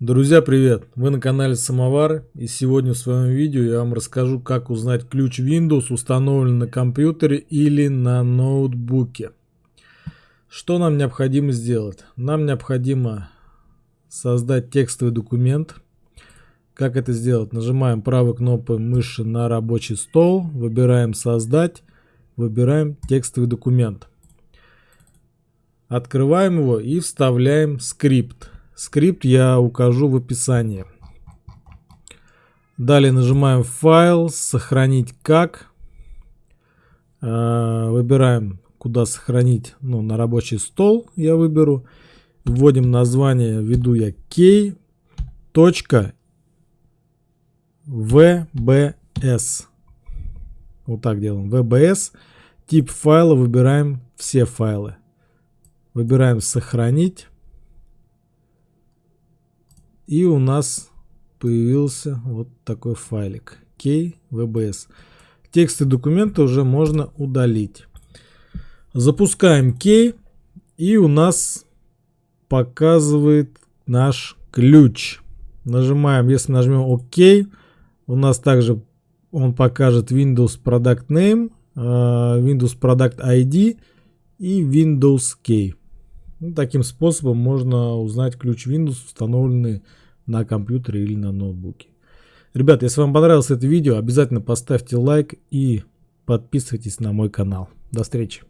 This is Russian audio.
Друзья, привет! Вы на канале Самовар и сегодня в своем видео я вам расскажу, как узнать ключ Windows установлен на компьютере или на ноутбуке. Что нам необходимо сделать? Нам необходимо создать текстовый документ. Как это сделать? Нажимаем правой кнопкой мыши на рабочий стол, выбираем «Создать», выбираем текстовый документ. Открываем его и вставляем скрипт. Скрипт я укажу в описании. Далее нажимаем «Файл», «Сохранить как». Э, выбираем, куда сохранить, ну, на рабочий стол я выберу. Вводим название, введу я key. VBS. Вот так делаем. VBS. Тип файла выбираем все файлы. Выбираем «Сохранить». И у нас появился вот такой файлик KVBS. Тексты документа уже можно удалить. Запускаем Key и у нас показывает наш ключ. Нажимаем, если нажмем ОК, у нас также он покажет Windows Product Name, э, Windows Product ID и Windows Key. Ну, таким способом можно узнать ключ Windows, установленный на компьютере или на ноутбуке. Ребят, если вам понравилось это видео, обязательно поставьте лайк и подписывайтесь на мой канал. До встречи.